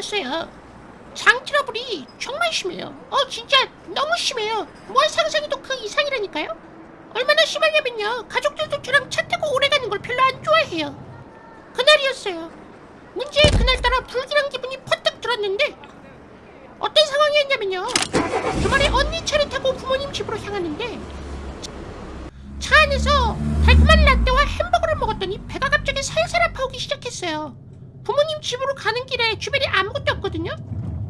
있었어요. 장 트러블이 정말 심해요. 어 진짜 너무 심해요. 뭘 상상해도 그 이상이라니까요. 얼마나 심하냐면요. 가족들도 저랑 차 타고 오래 가는 걸 별로 안 좋아해요. 그날이었어요. 문제의 그날따라 불길한 기분이 퍼뜩 들었는데 어떤 상황이었냐면요. 주말에 언니 차를 타고 부모님 집으로 향하는데 차 안에서 달콤한 라떼와 햄버거를 먹었더니 배가 갑자기 살살 아파오기 시작했어요. 부모님 집으로 가는 길에 주변에 아무것도 없거든요.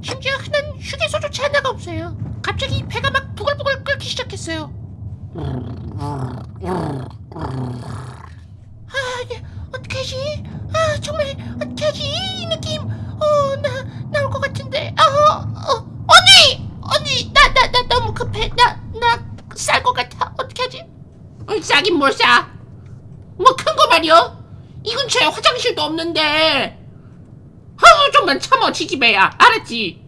심지어 흔한 휴게소조차 하나가 없어요. 갑자기 배가 막 부글부글 끓기 시작했어요. 아, 이게 어떡하지? 아, 정말 어떡하지? 이 느낌, 어, 나 나올 것 같은데. 아, 어, 어, 언니, 언니, 나, 나, 나 너무 급해. 나, 나 쌀 것 같아. 어떡하지? 어, 싸긴 뭘 싸? 뭐 큰 거 말이야? 이 근처에 화장실도 없는데. 아우 좀만 참어 지지배야 알았지?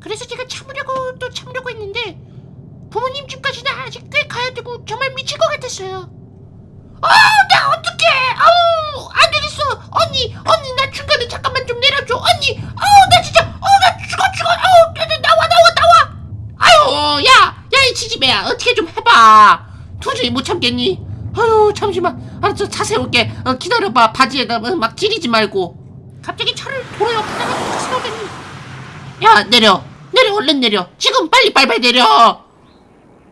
그래서 제가 참으려고 또 참으려고 했는데 부모님 집까지는 아직 꽤 가야 되고 정말 미칠 것 같았어요. 아, 나 어떡해! 아우, 안 되겠어! 언니, 언니, 나 중간에 잠깐만 좀 내려줘! 언니! 아우, 나 진짜, 아우, 나 죽어, 죽어! 아우, 나, 나, 나와, 나와, 나와! 아유, 야! 야, 이 지지배야, 어떻게 좀 해봐! 도저히 못 참겠니? 아유, 잠시만. 알았어, 차 세울게. 어, 기다려봐. 바지에다 막 지리지 말고. 갑자기 차를 도로 옆에다가 세우더니 야, 내려! 내려, 얼른 내려! 지금 빨리 빨리 내려!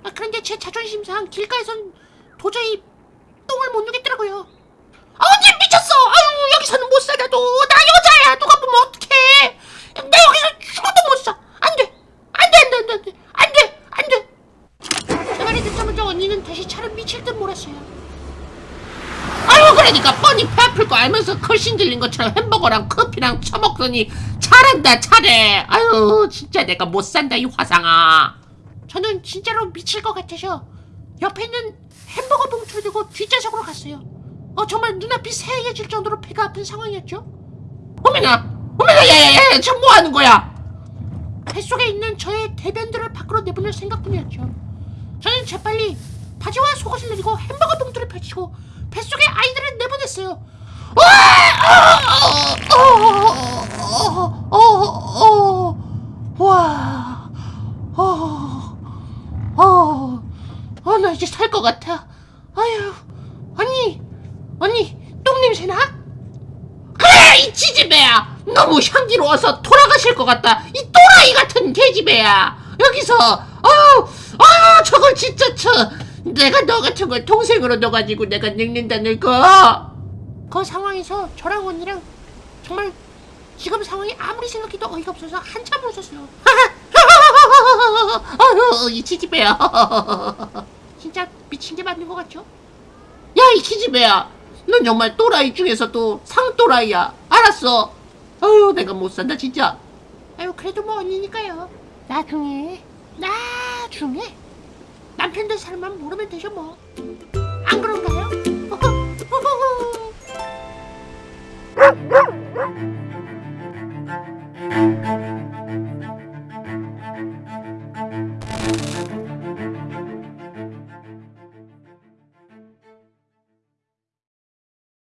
아, 그런데 제 자존심상 길가에선 도저히 똥을 못 누겠더라고요. 아, 언니 미쳤어! 아유, 여기서는 못 살아도 나 여자야! 누가 보면 어떡해! 나 여기서 죽어도 못 사! 안 돼! 안 돼, 안 돼, 안 돼, 안 돼! 안 돼! 안 돼! 제 말이 듣자마자 언니는 다시 차를 미칠 듯 몰았어요. 그러니까 뻔히 배 아플 거 알면서 걸신 들린 것처럼 햄버거랑 커피랑 처먹더니 잘한다, 잘해! 아유, 진짜 내가 못 산다, 이 화상아! 저는 진짜로 미칠 것 같아서 옆에 있는 햄버거 봉투를 들고 뒷좌석으로 갔어요. 어 정말 눈앞이 새하얘질 정도로 배가 아픈 상황이었죠. 어머나, 어머나, 야야야, 지금 뭐 하는 거야? 뱃속에 있는 저의 대변들을 밖으로 내보낼 생각뿐이었죠. 저는 재빨리 바지와 속옷을 내리고 햄버거 봉투를 펼치고 뱃속에 아이들을 내보냈어요. 와, 어, 어, 어, 나 이제 살 것 같아. 아유, 언니, 언니, 똥 냄새 나? 그래, 이 지지배야. 너무 향기로워서 돌아가실 것 같다. 이 또라이 같은 개지배야. 여기서, 아유, 아유, 저걸 진짜 쳐. 내가 너 같은 걸 동생으로 넣어가지고 내가 늙는다 늙어. 그 상황에서 저랑 언니랑 정말 지금 상황이 아무리 생각해도 어이가 없어서 한참 웃었어요. 아유, 이 치즈배야. 진짜 미친 게 맞는 것 같죠? 야, 이 키즈배야. 넌 정말 또라이 중에서도 상또라이야. 알았어. 아유, 내가 못 산다, 진짜. 아유, 그래도 뭐 언니니까요. 나중에, 나중에 남편 될 사람만 모르면 되죠, 뭐. 안 그런가요?